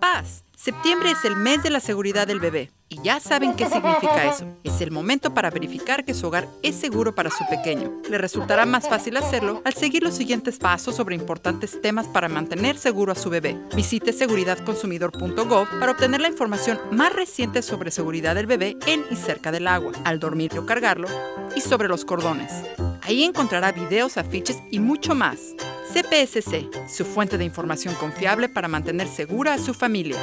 Papás, septiembre es el mes de la seguridad del bebé y ya saben qué significa eso. Es el momento para verificar que su hogar es seguro para su pequeño. Le resultará más fácil hacerlo al seguir los siguientes pasos sobre importantes temas para mantener seguro a su bebé. Visite seguridadconsumidor.gov para obtener la información más reciente sobre seguridad del bebé en y cerca del agua, al dormir o cargarlo, y sobre los cordones. Ahí encontrará videos, afiches y mucho más. CPSC, su fuente de información confiable para mantener segura a su familia.